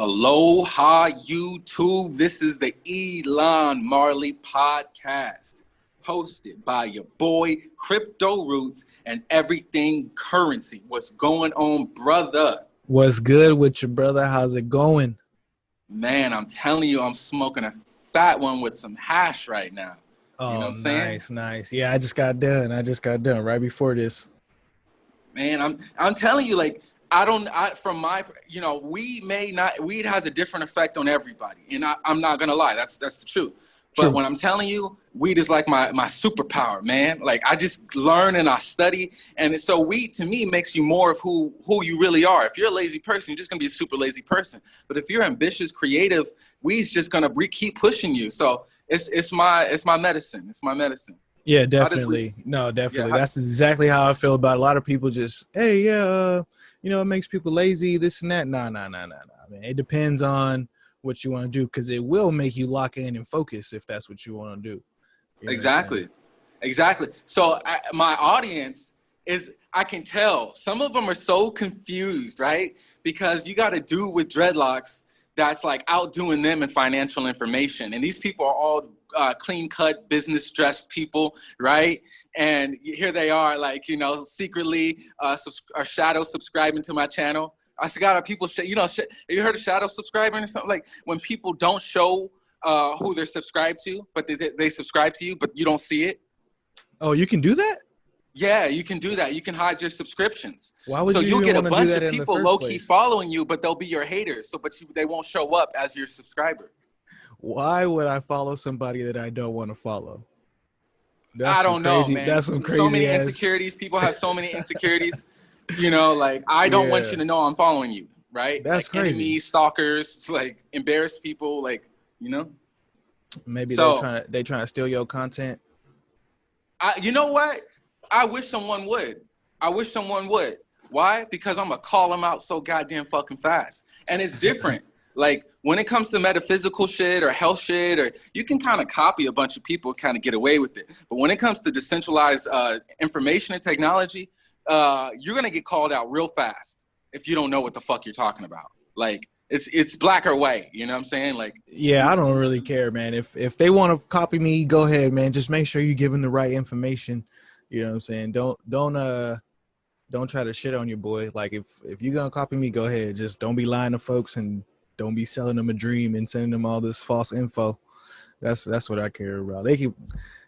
Aloha YouTube. This is the Elon Marley podcast, hosted by your boy Crypto Roots and Everything Currency. What's going on, brother? What's good with your brother? How's it going? Man, I'm telling you, I'm smoking a fat one with some hash right now. Oh, you know oh, what I'm saying? nice, nice. Yeah, I just got done. I just got done right before this. Man, I'm I'm telling you, like I don't, I, from my, you know, we may not, weed has a different effect on everybody. And I, am not going to lie. That's, that's the truth. But True. when I'm telling you, weed is like my, my superpower, man. Like I just learn and I study. And so weed to me makes you more of who, who you really are. If you're a lazy person, you're just gonna be a super lazy person. But if you're ambitious, creative, weed's just gonna keep pushing you. So it's, it's my, it's my medicine. It's my medicine. Yeah, definitely. No, definitely. Yeah, That's exactly how I feel about it. a lot of people just, Hey, yeah, uh, you know, it makes people lazy, this and that. Nah, nah, nah, nah, nah. I mean, it depends on what you want to do because it will make you lock in and focus if that's what you want to do. Exactly. Exactly. So I, my audience is, I can tell some of them are so confused, right? Because you got to do with dreadlocks that's like outdoing them in financial information. And these people are all uh, clean cut business dressed people, right? And here they are, like, you know, secretly uh, or shadow subscribing to my channel. I got people, you know, you heard of shadow subscribing or something? Like when people don't show uh, who they're subscribed to, but they, they subscribe to you, but you don't see it. Oh, you can do that? Yeah, you can do that. You can hide your subscriptions. Why would so you will get a bunch of people low key following you, but they'll be your haters. So, but you, they won't show up as your subscriber why would I follow somebody that I don't want to follow? That's I don't crazy, know, man. That's some crazy. So many ass. insecurities. People have so many insecurities. you know, like I don't yeah. want you to know I'm following you, right? That's like crazy. Enemies, stalkers, like embarrassed people, like you know. Maybe so, they trying to they trying to steal your content. I, you know what? I wish someone would. I wish someone would. Why? Because I'm gonna call them out so goddamn fucking fast, and it's different. like when it comes to metaphysical shit or health shit, or you can kind of copy a bunch of people, kind of get away with it. But when it comes to decentralized uh, information and technology, uh, you're gonna get called out real fast if you don't know what the fuck you're talking about. Like it's it's black or white. You know what I'm saying? Like yeah, I don't really care, man. If if they want to copy me, go ahead, man. Just make sure you give them the right information. You know what I'm saying? Don't don't uh don't try to shit on your boy. Like if if you're gonna copy me, go ahead. Just don't be lying to folks and don't be selling them a dream and sending them all this false info. That's that's what I care about. They can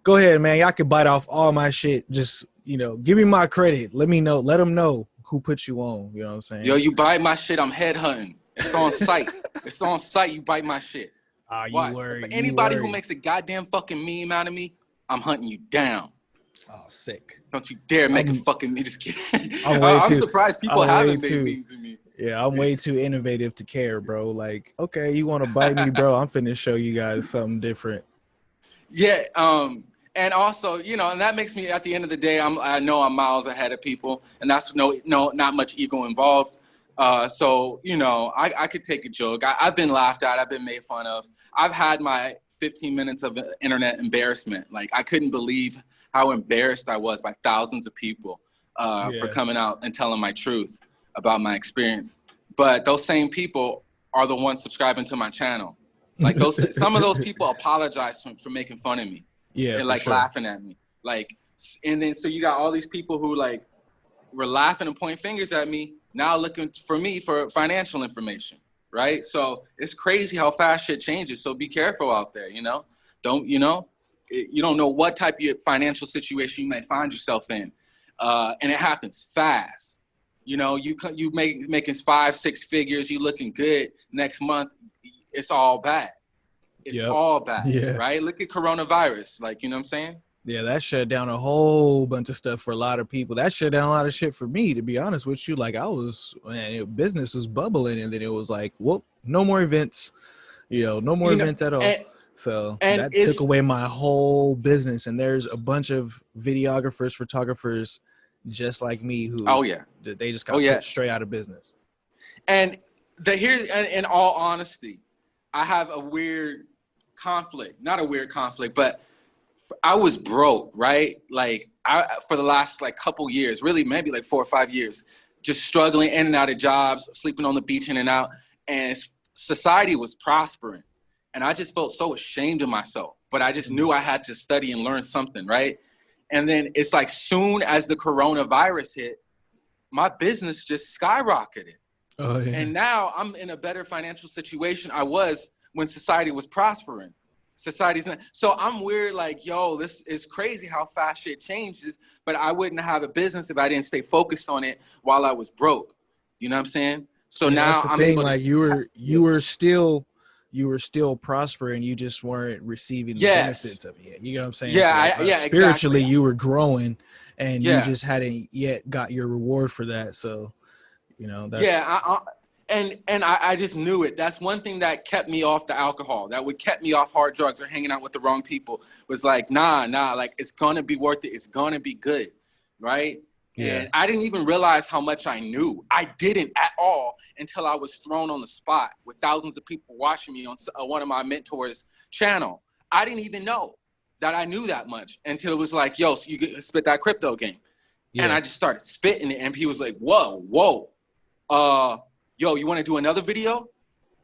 go ahead, man. Y'all can bite off all my shit. Just you know, give me my credit. Let me know. Let them know who put you on. You know what I'm saying? Yo, you bite my shit. I'm headhunting. It's on site. it's on site. You bite my shit. Ah, uh, you worry. anybody who makes a goddamn fucking meme out of me, I'm hunting you down. Oh, sick. Don't you dare make I'm, a fucking me. Just kidding. I'm, I'm surprised people I'm haven't made memes me. Yeah, I'm way too innovative to care, bro. Like, okay, you want to bite me, bro? I'm finna show you guys something different. Yeah, um, and also, you know, and that makes me at the end of the day, I'm I know I'm miles ahead of people, and that's no no not much ego involved. Uh, so you know, I, I could take a joke. I, I've been laughed at. I've been made fun of. I've had my 15 minutes of internet embarrassment. Like I couldn't believe how embarrassed I was by thousands of people uh, yeah. for coming out and telling my truth about my experience. But those same people are the ones subscribing to my channel. Like those, some of those people apologize for, for making fun of me. Yeah, and like sure. laughing at me. Like, and then so you got all these people who like were laughing and pointing fingers at me now looking for me for financial information, right? So it's crazy how fast shit changes. So be careful out there, you know. Don't you know? You don't know what type of financial situation you may find yourself in, uh, and it happens fast. You know, you you make making five, six figures, you looking good. Next month, it's all bad. It's yep. all bad, yeah. right? Look at coronavirus, like you know what I'm saying? Yeah, that shut down a whole bunch of stuff for a lot of people. That shut down a lot of shit for me, to be honest with you. Like I was, man, it, business was bubbling, and then it was like, whoop, no more events. You know, no more you events know, at all. And, so and that took away my whole business. And there's a bunch of videographers, photographers just like me who oh yeah they just got oh, yeah. straight out of business and the here's and in all honesty i have a weird conflict not a weird conflict but i was broke right like i for the last like couple years really maybe like four or five years just struggling in and out of jobs sleeping on the beach in and out and society was prospering and I just felt so ashamed of myself. But I just mm-hmm. knew I had to study and learn something, right? And then it's like soon as the coronavirus hit, my business just skyrocketed. Oh, yeah. And now I'm in a better financial situation I was when society was prospering. Society's not. So I'm weird, like, yo, this is crazy how fast shit changes. But I wouldn't have a business if I didn't stay focused on it while I was broke. You know what I'm saying? So yeah, now I'm thing, able like you were you were still you were still prospering, you just weren't receiving the yes. benefits of it. You know what I'm saying? Yeah, so, I, uh, yeah. Spiritually, exactly. you were growing, and yeah. you just hadn't yet got your reward for that. So, you know, that's, yeah. I, I, and and I, I just knew it. That's one thing that kept me off the alcohol. That would kept me off hard drugs or hanging out with the wrong people. Was like, nah, nah. Like it's gonna be worth it. It's gonna be good, right? Yeah. And I didn't even realize how much I knew. I didn't at all until I was thrown on the spot with thousands of people watching me on uh, one of my mentors' channel. I didn't even know that I knew that much until it was like, yo, so you spit that crypto game. Yeah. And I just started spitting it, and he was like, whoa, whoa. Uh, yo, you want to do another video?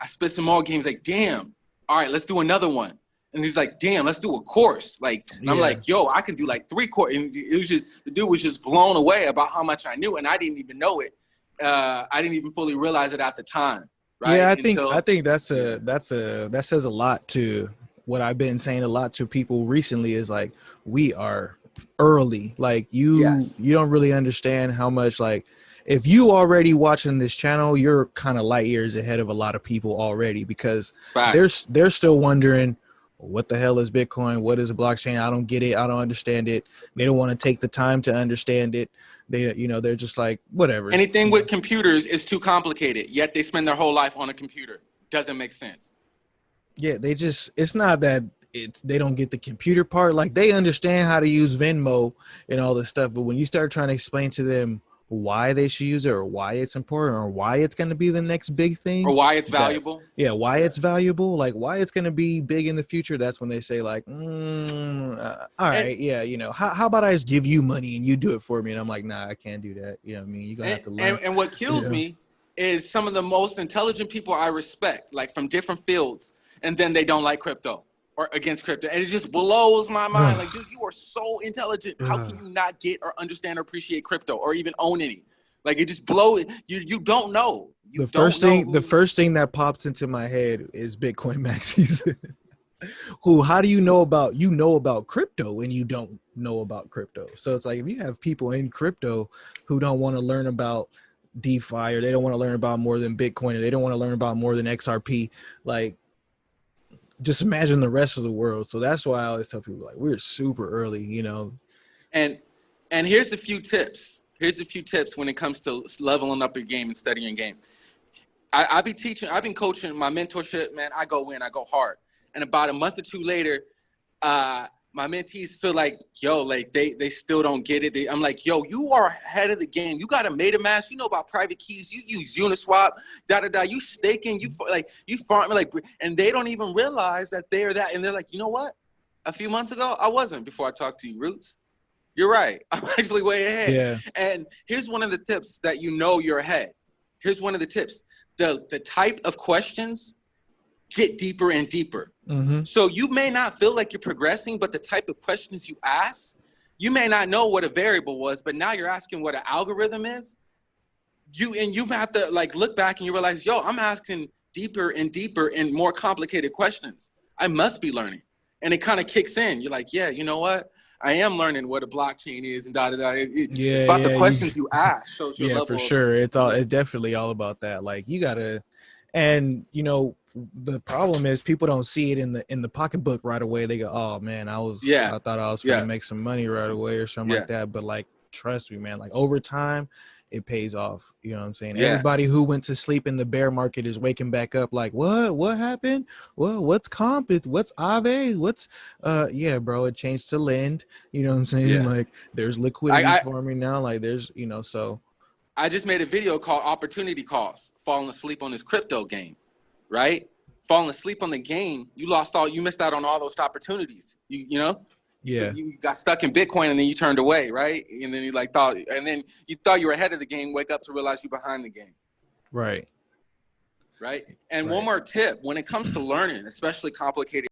I spit some more games, like, damn. All right, let's do another one. And he's like, damn, let's do a course. Like, and I'm like, yo, I can do like three course. And it was just, the dude was just blown away about how much I knew. And I didn't even know it. Uh, I didn't even fully realize it at the time. Right? Yeah, I think, I think that's a, that's a, that says a lot to what I've been saying a lot to people recently is like, we are early. Like you, yes. you don't really understand how much like, if you already watching this channel, you're kind of light years ahead of a lot of people already because Facts. they're they're still wondering what the hell is Bitcoin? What is a blockchain? I don't get it. I don't understand it. They don't want to take the time to understand it. They, you know, they're just like, whatever. Anything with computers is too complicated, yet they spend their whole life on a computer. Doesn't make sense. Yeah, they just, it's not that it's, they don't get the computer part. Like they understand how to use Venmo and all this stuff. But when you start trying to explain to them why they should use it or why it's important or why it's going to be the next big thing or why it's valuable? Yeah why it's valuable like why it's going to be big in the future that's when they say like mm, uh, all right and, yeah you know how, how about i just give you money and you do it for me? And i'm like nah i can't do that you know what i mean? You're gonna and, have to learn. and, and what kills yeah. me is some of the most intelligent people i respect like from different fields and then they don't like crypto or against crypto. And it just blows my mind. like, dude, you are so intelligent. How can you not get or understand or appreciate crypto or even own any? Like it just blow you you don't know. You the first thing the first thing that pops into my head is Bitcoin maxis. Who how do you know about you know about crypto and you don't know about crypto? So it's like if you have people in crypto who don't want to learn about DeFi or they don't want to learn about more than Bitcoin or they don't want to learn about more than XRP, like just imagine the rest of the world. So that's why I always tell people like we're super early, you know. And and here's a few tips. Here's a few tips when it comes to leveling up your game and studying game. I, I be teaching, I've been coaching my mentorship, man. I go in, I go hard. And about a month or two later, uh, my mentees feel like, yo, like they they still don't get it. They, I'm like, yo, you are ahead of the game. You got a MetaMask. You know about private keys. You use Uniswap. Da da da. You staking. You like you farming like, and they don't even realize that they're that. And they're like, you know what? A few months ago, I wasn't. Before I talked to you, Roots. You're right. I'm actually way ahead. Yeah. And here's one of the tips that you know you're ahead. Here's one of the tips. The the type of questions get deeper and deeper. Mm-hmm. So you may not feel like you're progressing, but the type of questions you ask, you may not know what a variable was, but now you're asking what an algorithm is. You and you have to like look back and you realize, yo, I'm asking deeper and deeper and more complicated questions. I must be learning. And it kind of kicks in. You're like, yeah, you know what? I am learning what a blockchain is and da da da. It, yeah, it's about yeah, the questions you, you ask. Yeah, for sure. It's all. It's definitely all about that. Like you gotta and you know the problem is people don't see it in the in the pocketbook right away. They go oh man i was yeah. I thought i was gonna yeah. make some money right away or something yeah. like that. But like trust me man like over time it pays off you know what i'm saying? Yeah. everybody who went to sleep in the bear market is waking back up like what? What happened? Well what's comp? What's Aave? What's uh yeah bro it changed to lend you know what i'm saying? Yeah. like there's liquidity I, I, now like there's you know so I just made a video called Opportunity Cost, falling asleep on this crypto game, right? Falling asleep on the game, you lost all, you missed out on all those opportunities. You, you know? Yeah. So you got stuck in Bitcoin and then you turned away, right? And then you like thought, and then you thought you were ahead of the game, wake up to realize you're behind the game. Right. right? And Right. one more tip: when it comes to learning, especially complicated